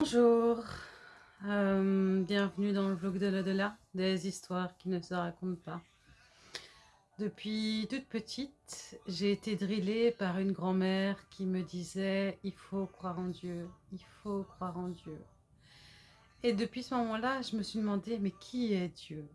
Bonjour, euh, bienvenue dans le vlog de l'au-delà, des histoires qui ne se racontent pas. Depuis toute petite, j'ai été drillée par une grand-mère qui me disait « il faut croire en Dieu, il faut croire en Dieu ». Et depuis ce moment-là, je me suis demandé « mais qui est Dieu?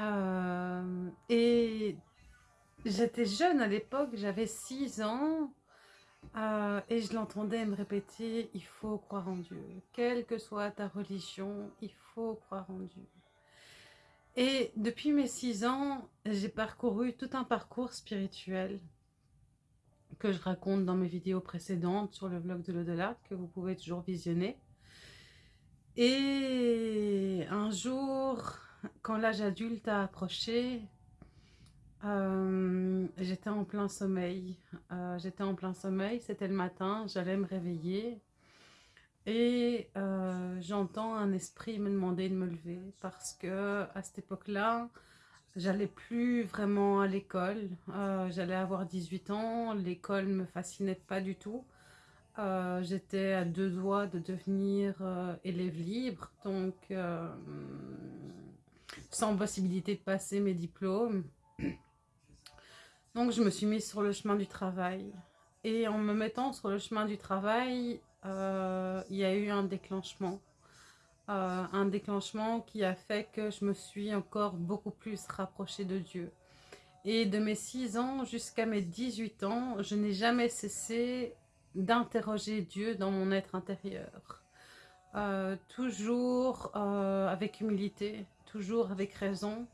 Euh, Et j'étais jeune à l'époque, j'avais 6 ans, euh, et je l'entendais me répéter, il faut croire en Dieu. Quelle que soit ta religion, il faut croire en Dieu. Et depuis mes six ans, j'ai parcouru tout un parcours spirituel que je raconte dans mes vidéos précédentes sur le blog de l'au-delà, que vous pouvez toujours visionner. Et un jour, quand l'âge adulte a approché, euh, j'étais en plein sommeil. Euh, j'étais en plein sommeil, c'était le matin, j'allais me réveiller. Et euh, j'entends un esprit me demander de me lever parce que à cette époque-là, j'allais plus vraiment à l'école. J'allais avoir 18 ans, l'école ne me fascinait pas du tout. J'étais à deux doigts de devenir élève libre, donc sans possibilité de passer mes diplômes. Donc je me suis mise sur le chemin du travail. Et en me mettant sur le chemin du travail, euh, il y a eu un déclenchement. Euh, un déclenchement qui a fait que je me suis encore beaucoup plus rapprochée de Dieu. Et de mes 6 ans jusqu'à mes 18 ans, je n'ai jamais cessé d'interroger Dieu dans mon être intérieur. Euh, toujours avec humilité, toujours avec raison,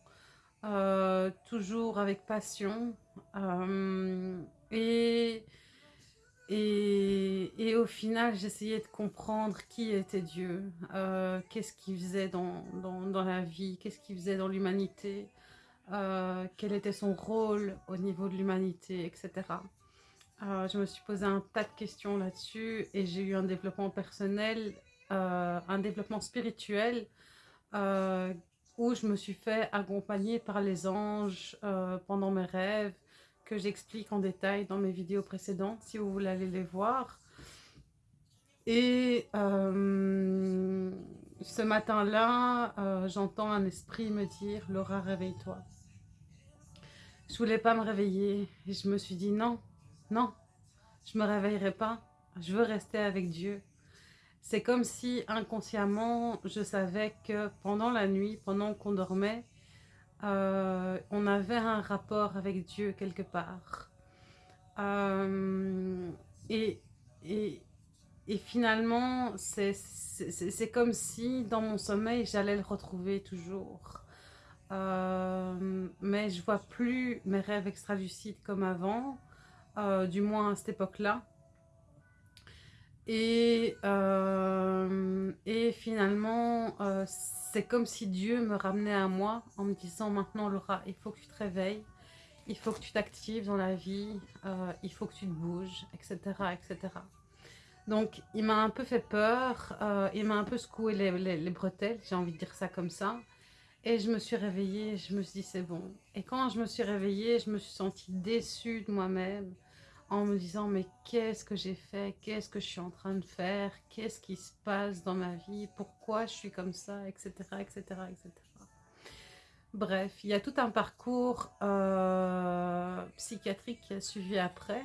toujours avec passion, euh, et, et, et, au final, j'essayais de comprendre qui était Dieu, euh, qu'est-ce qu'il faisait dans, dans, dans, la vie, qu'est-ce qu'il faisait dans l'humanité, euh, quel était son rôle au niveau de l'humanité, etc. je me suis posé un tas de questions là-dessus et j'ai eu un développement personnel, un développement spirituel où je me suis fait accompagner par les anges pendant mes rêves, que j'explique en détail dans mes vidéos précédentes, si vous voulez aller les voir. Et euh, ce matin-là, euh, j'entends un esprit me dire « Laura, réveille-toi ». Je voulais pas me réveiller et je me suis dit « Non, non, je me réveillerai pas, je veux rester avec Dieu ». C'est comme si inconsciemment, je savais que pendant la nuit, pendant qu'on dormait, euh, on avait un rapport avec Dieu quelque part. Euh, et, et, finalement, c'est comme si dans mon sommeil, j'allais le retrouver toujours. Euh, mais je vois plus mes rêves extralucides comme avant, du moins à cette époque-là. Et, et finalement, c'est comme si Dieu me ramenait à moi en me disant maintenant Laura, il faut que tu te réveilles, il faut que tu t'actives dans la vie, euh, il faut que tu te bouges, etc. etc. Donc il m'a un peu fait peur, euh, il m'a un peu secoué les, bretelles, j'ai envie de dire ça comme ça. Et je me suis réveillée, je me suis dit c'est bon. Et quand je me suis réveillée, je me suis sentie déçue de moi-même en me disant mais qu'est-ce que j'ai fait, qu'est-ce que je suis en train de faire, qu'est-ce qui se passe dans ma vie, pourquoi je suis comme ça, etc. etc., etc. Bref, il y a tout un parcours euh, psychiatrique qui a suivi après,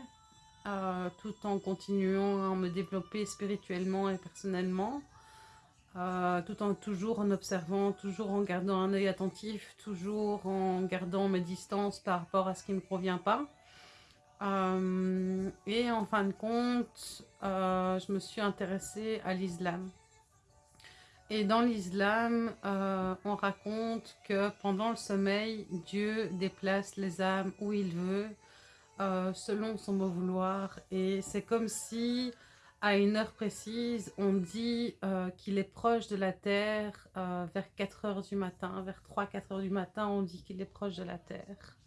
euh, tout en continuant à me développer spirituellement et personnellement, euh, tout en toujours en observant, toujours en gardant un œil attentif, toujours en gardant mes distances par rapport à ce qui ne me convient pas. Euh, et en fin de compte, euh, je me suis intéressée à l'islam. Et dans l'islam, euh, on raconte que pendant le sommeil, Dieu déplace les âmes où il veut, selon son beau vouloir. Et c'est comme si, à une heure précise, on dit qu'il est proche de la terre vers 4 heures du matin. Vers 3-4 heures du matin, on dit qu'il est proche de la terre.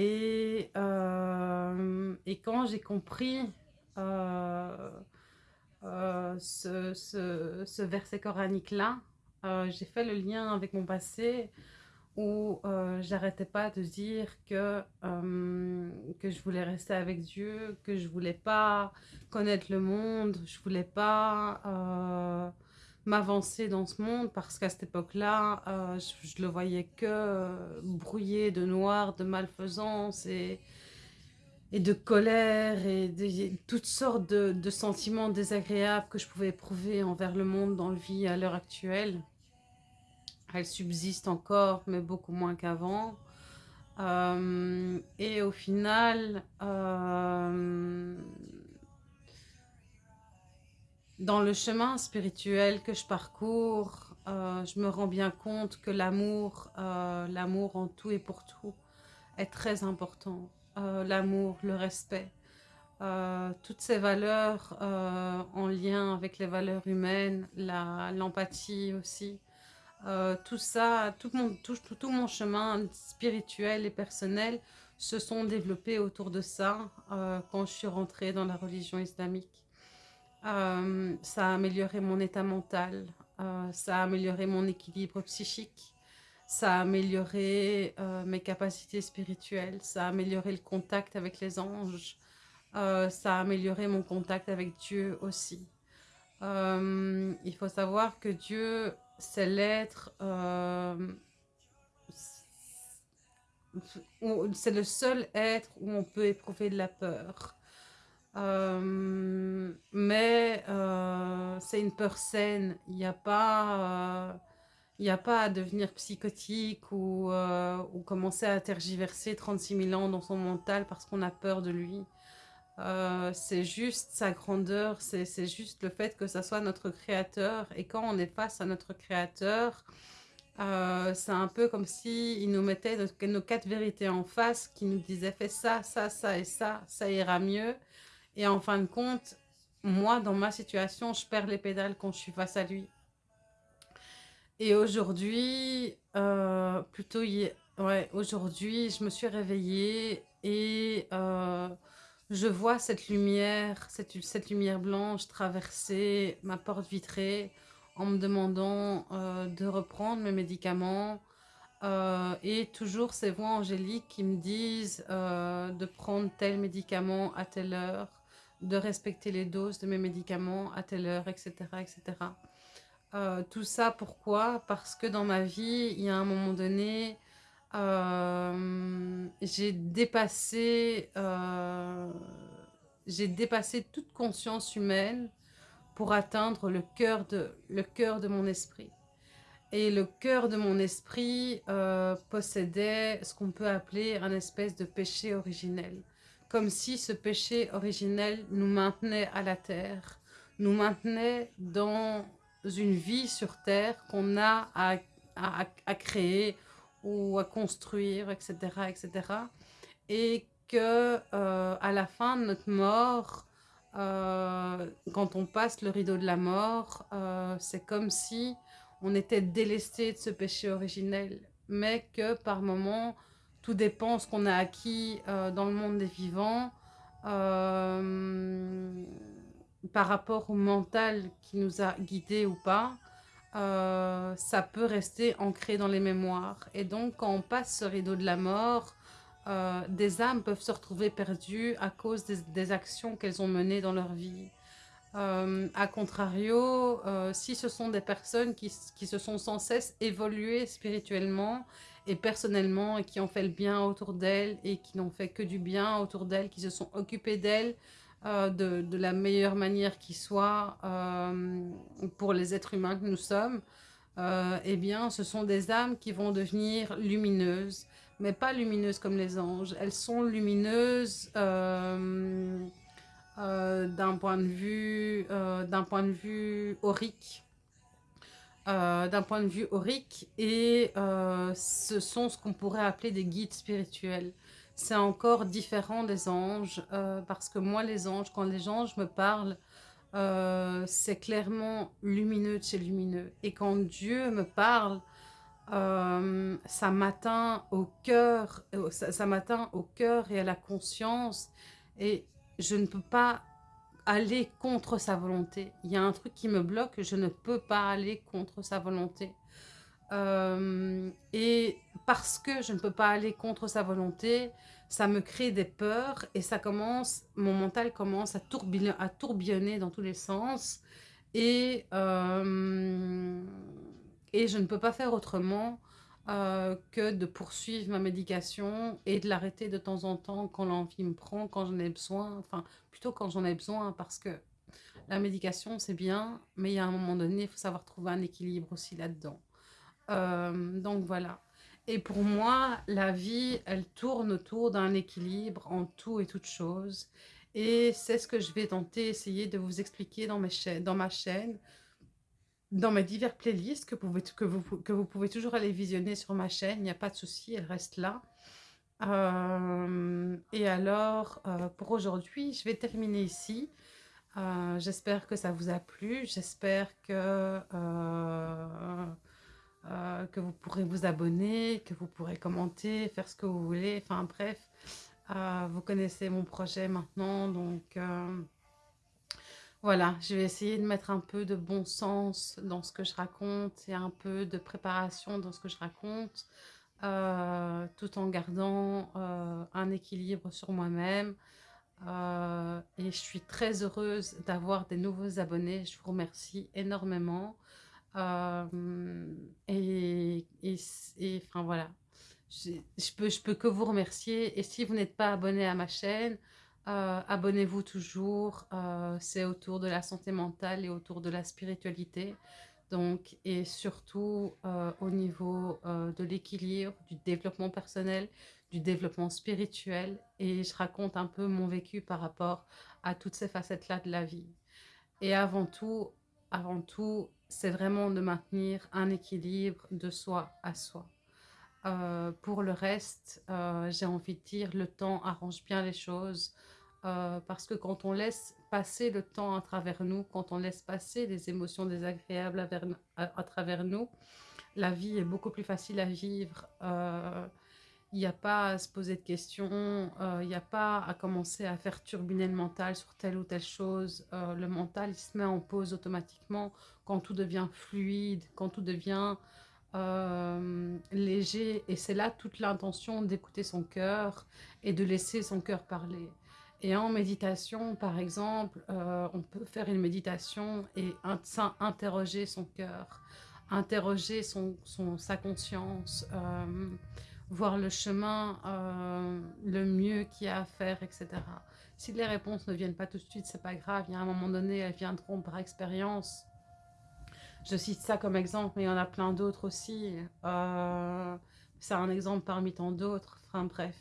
Et, euh, et quand j'ai compris euh, euh, ce, ce, ce, verset coranique-là, j'ai fait le lien avec mon passé où j'arrêtais pas de dire que, que je voulais rester avec Dieu, que je voulais pas connaître le monde, je voulais pas m'avancer dans ce monde parce qu'à cette époque-là, je, je, le voyais que brouillé de noir, de malfaisance et, et de colère et de, toutes sortes de, sentiments désagréables que je pouvais éprouver envers le monde dans le vie à l'heure actuelle. Elle subsiste encore, mais beaucoup moins qu'avant. Euh, et au final, euh, dans le chemin spirituel que je parcours, euh, je me rends bien compte que l'amour, l'amour en tout et pour tout, est très important. l'amour, le respect, toutes ces valeurs en lien avec les valeurs humaines, l'empathie aussi, euh, tout ça, tout mon, tout, mon chemin spirituel et personnel se sont développés autour de ça euh, quand je suis rentrée dans la religion islamique. Euh, ça a amélioré mon état mental, ça a amélioré mon équilibre psychique, ça a amélioré mes capacités spirituelles, ça a amélioré le contact avec les anges, ça a amélioré mon contact avec Dieu aussi. il faut savoir que Dieu c'est l'être... Euh, c'est le seul être où on peut éprouver de la peur. Euh, euh, c'est une peur saine. Il n'y a pas... il n'y a pas à devenir psychotique ou, ou, commencer à tergiverser 36 000 ans dans son mental parce qu'on a peur de lui. Euh, c'est juste sa grandeur, c'est juste le fait que ça soit notre créateur. Et quand on est face à notre créateur, euh, c'est un peu comme si il nous mettait nos, quatre vérités en face, qui nous disait fais ça, ça, ça et ça, ça ira mieux. Et en fin de compte, moi, dans ma situation, je perds les pédales quand je suis face à lui. Et aujourd'hui, euh, plutôt, ouais, aujourd'hui, je me suis réveillée et je vois cette lumière, cette, lumière blanche traverser ma porte vitrée en me demandant euh, de reprendre mes médicaments. Euh, et toujours ces voix angéliques qui me disent euh, de prendre tel médicament à telle heure, de respecter les doses de mes médicaments à telle heure, etc. etc. tout ça, pourquoi? Parce que dans ma vie, il y a un moment donné, euh, j'ai dépassé, euh, dépassé toute conscience humaine pour atteindre le cœur de, le cœur de mon esprit. Et le cœur de mon esprit euh, possédait ce qu'on peut appeler un espèce de péché originel. Comme si ce péché originel nous maintenait à la terre, nous maintenait dans une vie sur terre qu'on a à, à, à créer, ou à construire, etc., etc. Et que euh, à la fin de notre mort, euh, quand on passe le rideau de la mort, euh, c'est comme si on était délesté de ce péché originel, mais que par moment, tout dépend ce qu'on a acquis dans le monde des vivants, par rapport au mental qui nous a guidés ou pas, euh, ça peut rester ancré dans les mémoires. Et donc, quand on passe ce rideau de la mort, euh, des âmes peuvent se retrouver perdues à cause des, actions qu'elles ont menées dans leur vie. Euh, a contrario, si ce sont des personnes qui, qui, se sont sans cesse évoluées spirituellement et personnellement et qui ont fait le bien autour d'elles et qui n'ont fait que du bien autour d'elles, qui se sont occupées d'elles, euh, de, la meilleure manière qui soit euh, pour les êtres humains que nous sommes, euh, eh bien, ce sont des âmes qui vont devenir lumineuses, mais pas lumineuses comme les anges. Elles sont lumineuses d'un point de vue, d'un point de vue aurique. D'un point de vue aurique et ce sont ce qu'on pourrait appeler des guides spirituels c'est encore différent des anges, euh, parce que moi, les anges, quand les anges me parlent, euh, c'est clairement lumineux de chez lumineux. Et quand Dieu me parle, euh, ça m'atteint au cœur, ça m'atteint au cœur et à la conscience, et je ne peux pas aller contre sa volonté. Il y a un truc qui me bloque, je ne peux pas aller contre sa volonté. Euh, et parce que je ne peux pas aller contre sa volonté, ça me crée des peurs et ça commence, mon mental commence à tourbillonner, dans tous les sens. Euh, et je ne peux pas faire autrement euh, que de poursuivre ma médication et de l'arrêter de temps en temps quand l'envie me prend, quand j'en ai besoin, enfin plutôt quand j'en ai besoin parce que la médication c'est bien, mais il y a un moment donné, il faut savoir trouver un équilibre aussi là-dedans. Euh, donc voilà. Et pour moi, la vie, elle tourne autour d'un équilibre en tout et toutes choses. Et c'est ce que je vais tenter, essayer de vous expliquer dans ma chaîne, dans mes divers playlists que, vous, pouvez toujours aller visionner sur ma chaîne. Il n'y a pas de souci, elle reste là. Euh, et alors, euh, pour aujourd'hui, je vais terminer ici. J'espère que ça vous a plu. J'espère que euh, que vous pourrez vous abonner, que vous pourrez commenter, faire ce que vous voulez. Enfin bref, euh, vous connaissez mon projet maintenant. Donc euh, voilà, je vais essayer de mettre un peu de bon sens dans ce que je raconte et un peu de préparation dans ce que je raconte. tout en gardant un équilibre sur moi-même. et je suis très heureuse d'avoir des nouveaux abonnés. Je vous remercie énormément. Euh, et, et, enfin voilà, je, je, peux, je peux que vous remercier. Et si vous n'êtes pas abonné à ma chaîne, euh, abonnez-vous toujours. Euh, c'est autour de la santé mentale et autour de la spiritualité. Donc, et surtout au niveau de l'équilibre, du développement personnel, du développement spirituel. Et je raconte un peu mon vécu par rapport à toutes ces facettes-là de la vie. Et avant tout, avant tout, c'est vraiment de maintenir un équilibre de soi à soi. Euh, pour le reste, euh, j'ai envie de dire, le temps arrange bien les choses. Euh, parce que quand on laisse passer le temps à travers nous, quand on laisse passer les émotions désagréables à travers nous, la vie est beaucoup plus facile à vivre il n'y a pas à se poser de questions, euh, il n'y a pas à commencer à faire turbiner le mental sur telle ou telle chose. Euh, le mental, il se met en pause automatiquement quand tout devient fluide, quand tout devient euh, léger. Et c'est là toute l'intention d'écouter son cœur et de laisser son cœur parler. Et en méditation, par exemple, on peut faire une méditation et interroger son cœur, interroger son, sa conscience, voir le chemin euh, le mieux qu'il y a à faire, etc. Si les réponses ne viennent pas tout de suite, c'est pas grave. Il y a un moment donné, elles viendront par expérience. Je cite ça comme exemple, mais il y en a plein d'autres aussi. Euh, c'est un exemple parmi tant d'autres. Enfin bref.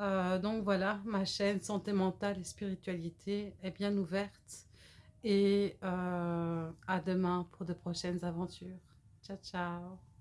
Euh, donc voilà, ma chaîne Santé mentale et spiritualité est bien ouverte. Et à demain pour de prochaines aventures. Ciao, ciao